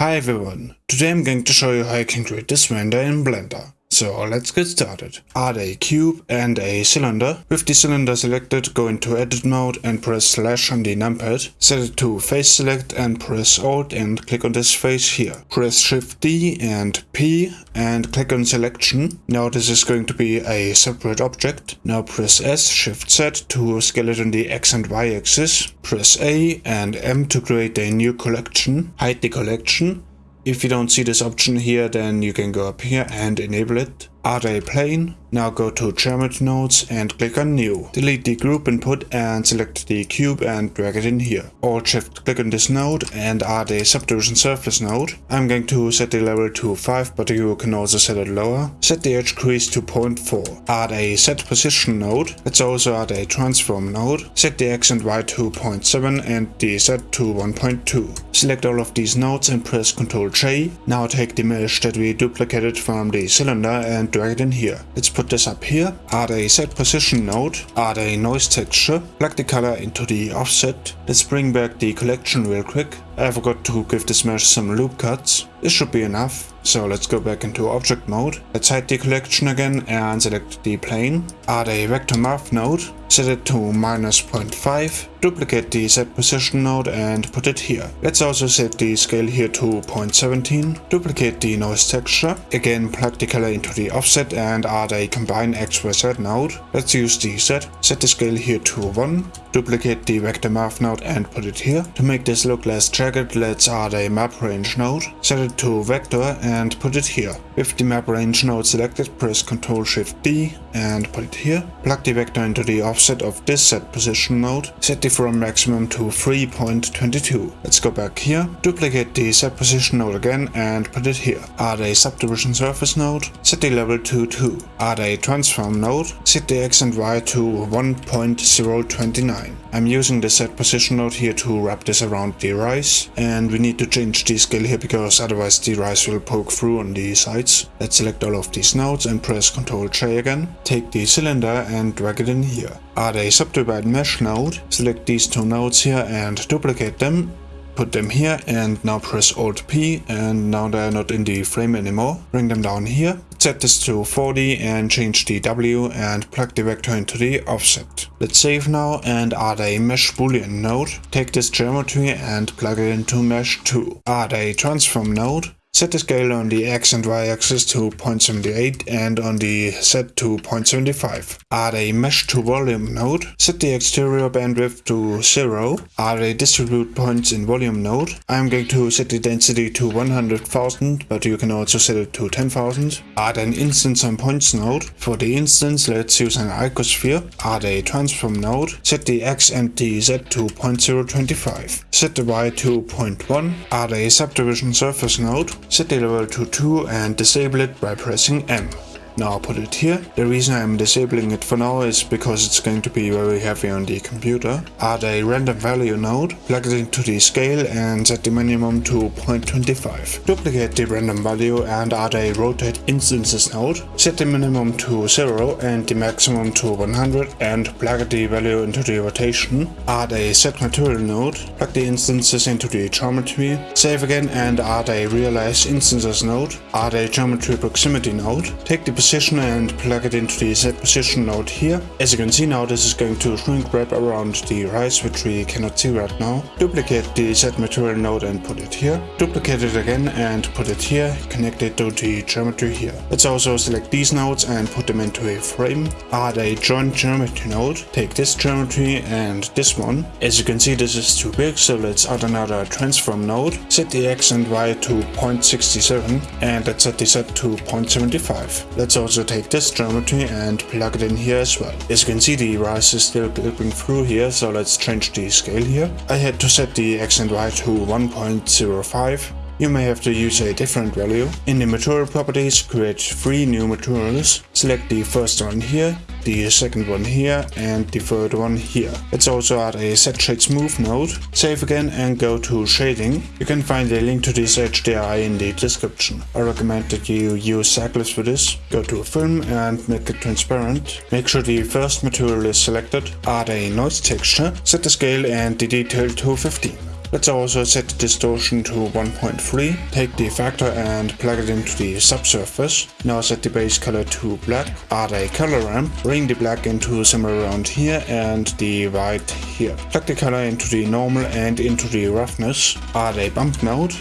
Hi everyone, today I'm going to show you how you can create this render in Blender. So let's get started. Add a cube and a cylinder. With the cylinder selected, go into edit mode and press slash on the numpad. Set it to face select and press alt and click on this face here. Press shift D and P and click on selection. Now this is going to be a separate object. Now press S, shift Z to scale it on the X and Y axis. Press A and M to create a new collection. Hide the collection if you don't see this option here, then you can go up here and enable it. Add a plane, now go to geometry nodes and click on new. Delete the group input and select the cube and drag it in here. Alt shift click on this node and add a subdivision surface node. I'm going to set the level to 5 but you can also set it lower. Set the edge crease to 0.4. Add a set position node. Let's also add a transform node. Set the x and y to 0.7 and the z to 1.2. Select all of these nodes and press Ctrl J. Now take the mesh that we duplicated from the cylinder and drag it in here. Let's put this up here, add a set position node, add a noise texture, plug the color into the offset. Let's bring back the collection real quick. I forgot to give this mesh some loop cuts. This should be enough. So let's go back into object mode. Let's hide the collection again and select the plane. Add a vector math node. Set it to minus 0.5. Duplicate the set position node and put it here. Let's also set the scale here to 0.17. Duplicate the noise texture. Again plug the color into the offset and add a combine X Y Z node. Let's use the set. Set the scale here to 1. Duplicate the vector math node and put it here. To make this look less jagged, let's add a map range node. Set it to vector and put it here. With the map range node selected, press Ctrl Shift D and put it here. Plug the vector into the offset of this set position node. Set the from maximum to 3.22. Let's go back here. Duplicate the set position node again and put it here. Add a subdivision surface node. Set the level to 2. Add a transform node. Set the x and y to 1.029. I'm using the set position node here to wrap this around the rise and we need to change the scale here because otherwise the rise will poke through on the sides. Let's select all of these nodes and press Ctrl J again. Take the cylinder and drag it in here. Add a subdivide mesh node, select these two nodes here and duplicate them put them here and now press Alt P and now they're not in the frame anymore. Bring them down here. Set this to 40 and change the W and plug the vector into the offset. Let's save now and add a mesh boolean node. Take this geometry and plug it into mesh 2. Add a transform node Set the scale on the x and y axis to 0.78 and on the z to 0.75. Add a mesh to volume node. Set the exterior bandwidth to 0. Add a distribute points in volume node. I'm going to set the density to 100,000 but you can also set it to 10,000. Add an instance on points node. For the instance let's use an icosphere. Add a transform node. Set the x and the z to 0.025. Set the y to 0.1. Add a subdivision surface node set the level to 2 and disable it by pressing M. Now I'll put it here. The reason I'm disabling it for now is because it's going to be very heavy on the computer. Add a random value node, plug it into the scale and set the minimum to 0.25. Duplicate the random value and add a rotate instances node. Set the minimum to 0 and the maximum to 100 and plug the value into the rotation. Add a set material node, plug the instances into the geometry. Save again and add a realize instances node. Add a geometry proximity node. Take the position and plug it into the set position node here. As you can see now this is going to shrink wrap around the rise which we cannot see right now. Duplicate the set material node and put it here. Duplicate it again and put it here. Connect it to the geometry here. Let's also select these nodes and put them into a frame. Add a join geometry node. Take this geometry and this one. As you can see this is too big so let's add another transform node. Set the x and y to 0.67 and let's set the z to 0.75. Let's Let's also take this geometry and plug it in here as well. As you can see the rise is still clipping through here so let's change the scale here. I had to set the x and y to 1.05 you may have to use a different value. In the material properties, create three new materials. Select the first one here, the second one here and the third one here. Let's also add a set shade smooth node. Save again and go to shading. You can find a link to this HDRI in the description. I recommend that you use Cycles for this. Go to a film and make it transparent. Make sure the first material is selected. Add a noise texture. Set the scale and the detail to 15. Let's also set the distortion to 1.3. Take the factor and plug it into the subsurface. Now set the base color to black. Add a color ramp. Bring the black into somewhere around here and the white here. Plug the color into the normal and into the roughness. Add a bump node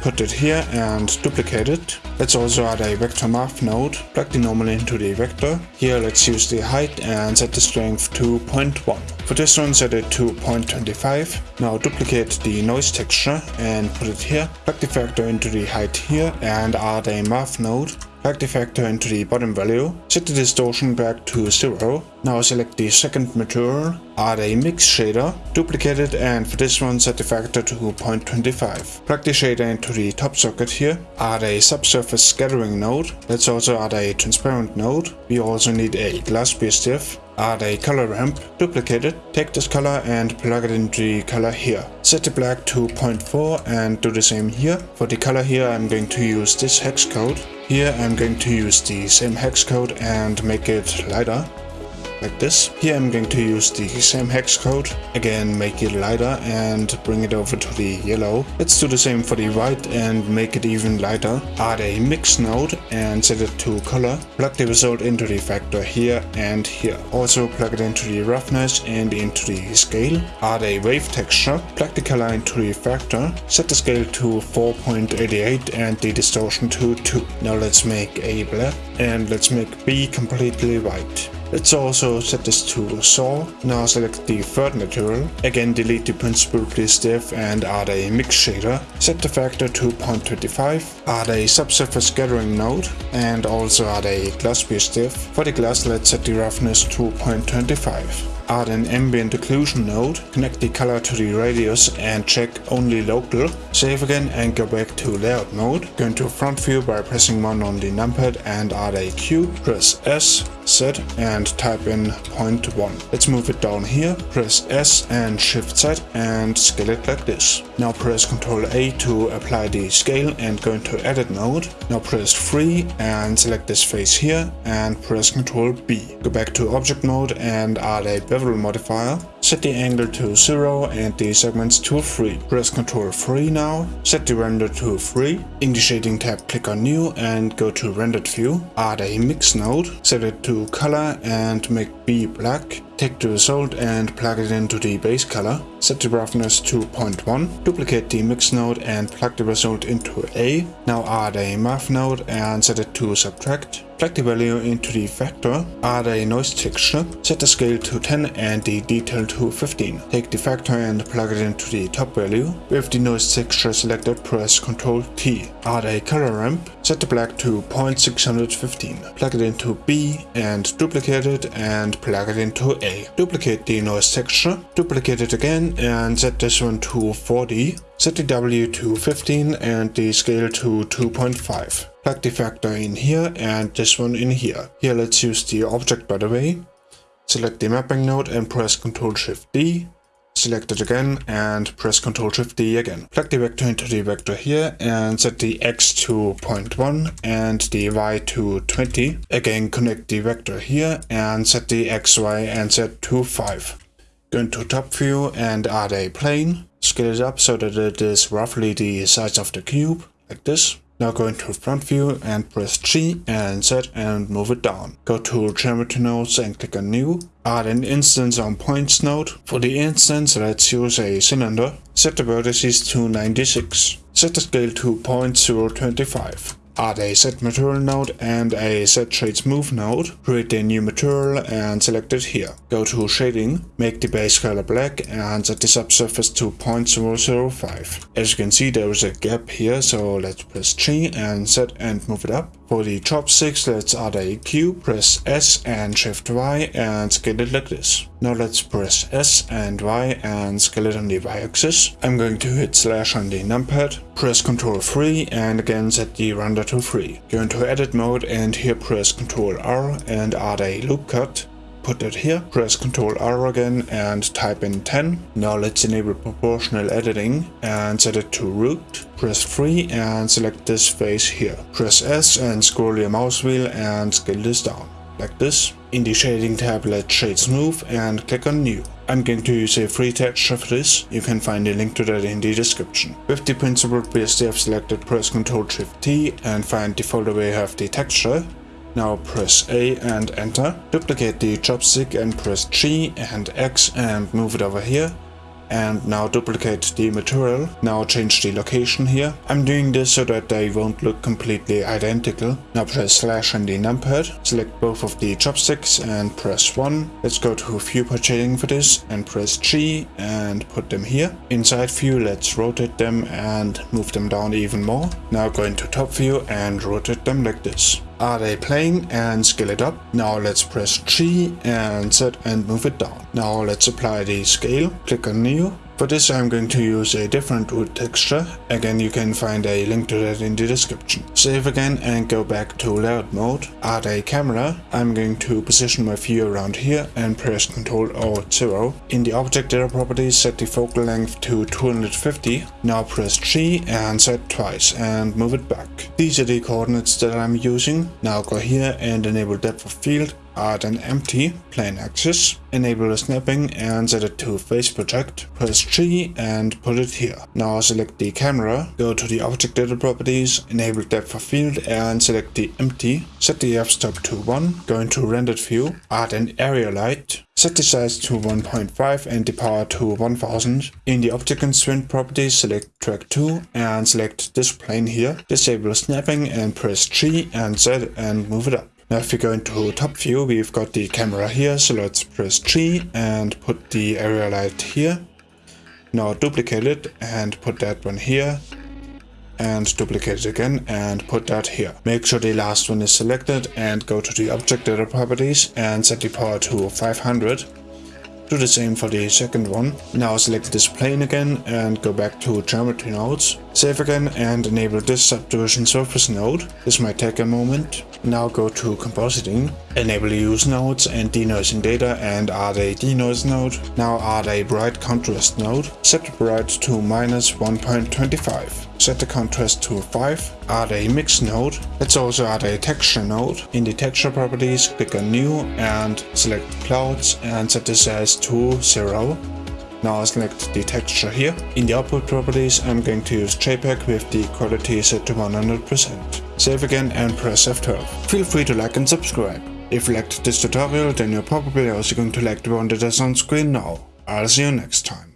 put it here and duplicate it. Let's also add a vector math node, plug the normal into the vector. Here let's use the height and set the strength to 0.1. For this one set it to 0.25. Now duplicate the noise texture and put it here. Plug the factor into the height here and add a math node. Plug the factor into the bottom value, set the distortion back to 0. Now select the second material, add a mix shader, duplicate it and for this one set the factor to 0.25. Plug the shader into the top socket here, add a subsurface scattering node, let's also add a transparent node. We also need a glass BSDF add a color ramp, duplicate it, take this color and plug it into the color here. Set the black to 0.4 and do the same here. For the color here I'm going to use this hex code. Here I'm going to use the same hex code and make it lighter like this. Here I'm going to use the same hex code, again make it lighter and bring it over to the yellow. Let's do the same for the white and make it even lighter. Add a mix node and set it to color. Plug the result into the factor here and here. Also plug it into the roughness and into the scale. Add a wave texture. Plug the color into the factor. Set the scale to 4.88 and the distortion to 2. Now let's make A black and let's make B completely white. Let's also set this to saw. Now select the third material. Again delete the principled BSDF and add a mix shader. Set the factor to 0.25. Add a subsurface scattering node and also add a glass BSDF. For the glass let's set the roughness to 0.25 add an ambient occlusion node, connect the color to the radius and check only local, save again and go back to layout mode, go into front view by pressing 1 on the numpad and add a cube, press S, Z and type in 0.1. Let's move it down here, press S and Shift Z and scale it like this. Now press Ctrl A to apply the scale and go into edit mode. Now press 3 and select this face here and press Ctrl B. Go back to object mode and add a bevel modifier. Set the angle to 0 and the segments to 3. Press Ctrl 3 now. Set the render to 3. In the shading tab click on new and go to rendered view. Add a mix node. Set it to color and make B black. Take the result and plug it into the base color. Set the roughness to 0.1. Duplicate the mix node and plug the result into A. Now add a math node and set it to subtract. Plug the value into the factor. Add a noise texture. Set the scale to 10 and the detail to 15. Take the factor and plug it into the top value. With the noise texture selected, press Ctrl T. Add a color ramp. Set the black to 0.615. Plug it into B and duplicate it and plug it into A. Duplicate the noise texture, duplicate it again and set this one to 40. Set the W to 15 and the scale to 2.5. Plug the factor in here and this one in here. Here let's use the object by the way. Select the mapping node and press Ctrl Shift D. Select it again and press Ctrl Shift D again. Plug the vector into the vector here and set the X to 0.1 and the Y to 20. Again connect the vector here and set the X, Y and Z to 5. Go into top view and add a plane. Scale it up so that it is roughly the size of the cube, like this. Now go into front view and press G and Z and move it down. Go to geometry nodes and click on new. Add an instance on points node. For the instance let's use a cylinder. Set the vertices to 96. Set the scale to 0.025 add a set material node and a Z shade smooth node, create a new material and select it here. Go to shading, make the base color black and set the subsurface to 0.005. As you can see there is a gap here so let's press G and set and move it up. For the chopsticks let's add a cube, press S and shift Y and scale it like this. Now let's press S and Y and scale it on the Y axis. I'm going to hit slash on the numpad, press Ctrl 3 and again set the render to 3. Go into edit mode and here press Ctrl R and add a loop cut. Put it here, press Ctrl R again and type in 10. Now let's enable proportional editing and set it to root. Press 3 and select this face here. Press S and scroll your mouse wheel and scale this down, like this. In the shading tab let's shade smooth and click on new. I'm going to use a free texture for this, you can find a link to that in the description. With the principled BSDF selected press Ctrl Shift T and find the folder where you have the texture. Now press A and enter. Duplicate the chopstick and press G and X and move it over here and now duplicate the material. Now change the location here. I'm doing this so that they won't look completely identical. Now press slash on the numpad, select both of the chopsticks and press 1. Let's go to viewport shading for this and press G and put them here. Inside view let's rotate them and move them down even more. Now go into top view and rotate them like this. Are they playing and scale it up? Now let's press G and Z and move it down. Now let's apply the scale. Click on new for this I'm going to use a different wood texture, again you can find a link to that in the description. Save again and go back to layout mode, add a camera, I'm going to position my view around here and press Ctrl Alt 0. In the object data properties Z the focal length to 250, now press G and set twice and move it back. These are the coordinates that I'm using, now go here and enable depth of field add an empty plain axes, enable snapping and set it to face project, press G and put it here. Now select the camera, go to the object data properties, enable depth of field and select the empty, set the f-stop to 1, go into rendered view, add an area light, Set the size to 1.5 and the power to 1000. In the object constraint properties select track to and select this plane here. Disable snapping and press G and Z and move it up. Now if we go into top view, we've got the camera here, so let's press G and put the area light here. Now duplicate it and put that one here and duplicate it again and put that here. Make sure the last one is selected and go to the object data properties and set the power to 500 do the same for the second one. Now select this plane again and go back to geometry nodes. Save again and enable this subdivision surface node. This might take a moment. Now go to compositing, enable use nodes and denoising data and add a denoise node. Now add a bright contrast node. Set the bright to minus 1.25 set the contrast to 5, add a mix node. Let's also add a texture node. In the texture properties, click on new and select clouds and set this as to 0. Now select the texture here. In the output properties, I'm going to use JPEG with the quality set to 100%. Save again and press F12. Feel free to like and subscribe. If you liked this tutorial, then you're probably also going to like the one that is on screen now. I'll see you next time.